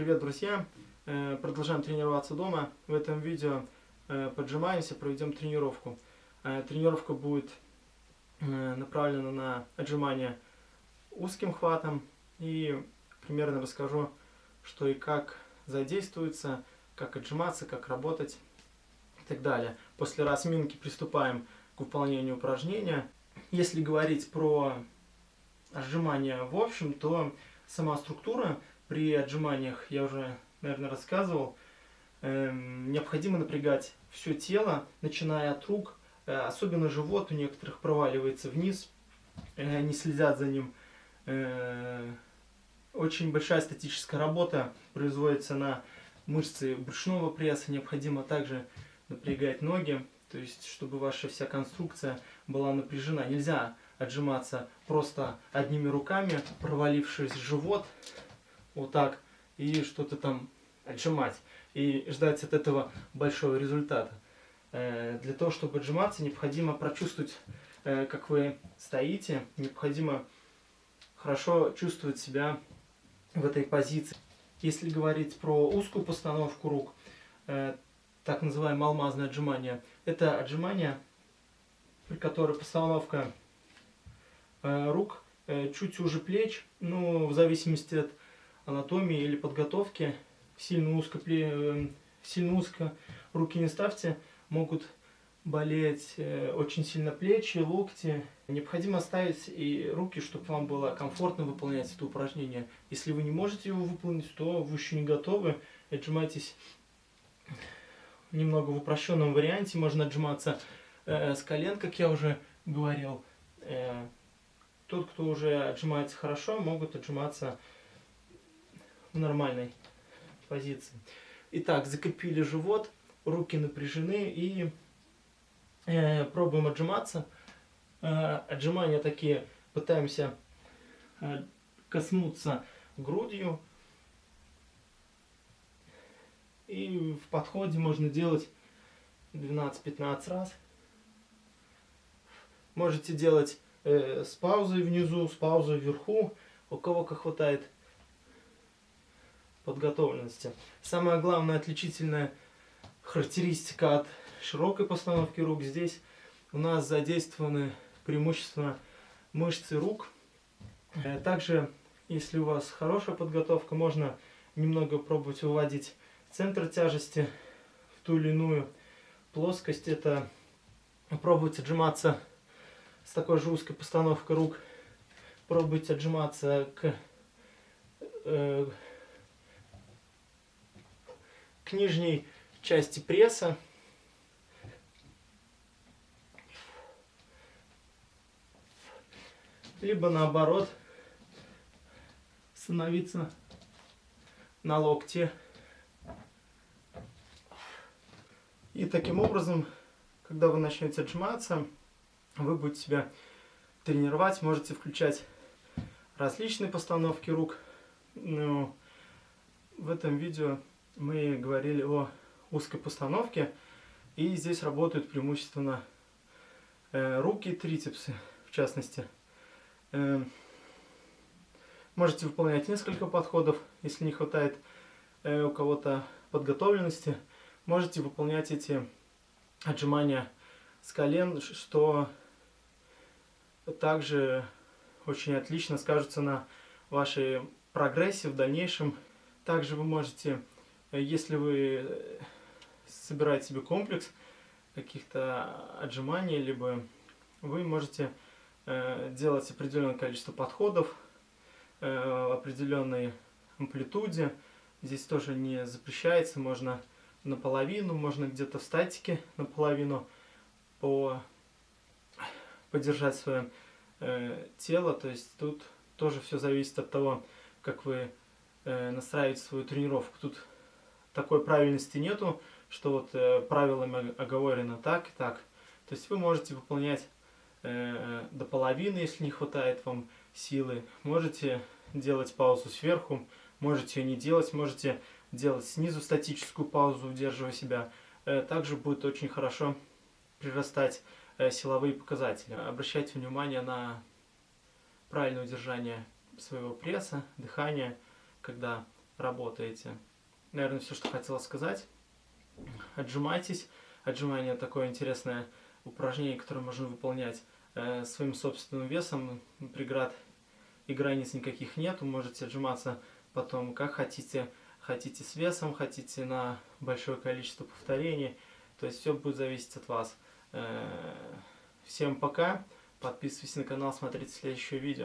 Привет, друзья! Э, продолжаем тренироваться дома. В этом видео э, поджимаемся, проведем тренировку. Э, тренировка будет направлена на отжимание узким хватом и примерно расскажу, что и как задействуется, как отжиматься, как работать и так далее. После разминки приступаем к выполнению упражнения. Если говорить про отжимания в общем, то сама структура при отжиманиях, я уже, наверное, рассказывал, эм, необходимо напрягать все тело, начиная от рук, э, особенно живот у некоторых проваливается вниз, э, они следят за ним. Э, очень большая статическая работа производится на мышцы брюшного пресса, необходимо также напрягать ноги, то есть чтобы ваша вся конструкция была напряжена. Нельзя отжиматься просто одними руками, провалившись в живот, вот так, и что-то там отжимать, и ждать от этого большого результата. Э, для того, чтобы отжиматься, необходимо прочувствовать, э, как вы стоите, необходимо хорошо чувствовать себя в этой позиции. Если говорить про узкую постановку рук, э, так называемое алмазное отжимание, это отжимание, при которой постановка рук чуть уже плеч, ну, в зависимости от анатомии или подготовки, сильно узко, э, сильно узко руки не ставьте, могут болеть э, очень сильно плечи, локти. Необходимо ставить и руки, чтобы вам было комфортно выполнять это упражнение. Если вы не можете его выполнить, то вы еще не готовы. Отжимайтесь немного в упрощенном варианте. Можно отжиматься э, с колен, как я уже говорил. Э, тот, кто уже отжимается хорошо, могут отжиматься в нормальной позиции. Итак, закрепили живот, руки напряжены и э, пробуем отжиматься. Э, отжимания такие пытаемся э, коснуться грудью. И в подходе можно делать 12-15 раз. Можете делать э, с паузой внизу, с паузой вверху, у кого как хватает подготовленности. Самая главная отличительная характеристика от широкой постановки рук здесь у нас задействованы преимущественно мышцы рук. Э, также, если у вас хорошая подготовка, можно немного пробовать выводить центр тяжести в ту или иную плоскость. Это пробовать отжиматься с такой же узкой постановкой рук. Пробовать отжиматься к э, нижней части пресса. Либо наоборот становиться на локте. И таким образом, когда вы начнете отжиматься, вы будете себя тренировать, можете включать различные постановки рук. Но в этом видео мы говорили о узкой постановке, и здесь работают преимущественно э, руки и трицепсы, в частности. Э, можете выполнять несколько подходов, если не хватает э, у кого-то подготовленности. Можете выполнять эти отжимания с колен, что также очень отлично скажется на вашей прогрессе в дальнейшем. Также вы можете если вы э, собираете себе комплекс каких-то отжиманий, либо вы можете э, делать определенное количество подходов э, в определенной амплитуде. Здесь тоже не запрещается, можно наполовину, можно где-то в статике наполовину по поддержать свое э, тело. То есть тут тоже все зависит от того, как вы э, настраиваете свою тренировку. Тут такой правильности нету, что вот э, правилами оговорено так и так. То есть вы можете выполнять э, до половины, если не хватает вам силы. Можете делать паузу сверху, можете ее не делать, можете делать снизу статическую паузу, удерживая себя. Э, также будет очень хорошо прирастать э, силовые показатели. Обращайте внимание на правильное удержание своего пресса, дыхания, когда работаете. Наверное, все, что хотела сказать. Отжимайтесь. Отжимание такое интересное упражнение, которое можно выполнять э, своим собственным весом. Преград и границ никаких нет. Вы можете отжиматься потом как хотите. Хотите с весом, хотите на большое количество повторений. То есть все будет зависеть от вас. Э, всем пока. Подписывайтесь на канал, смотрите следующее видео.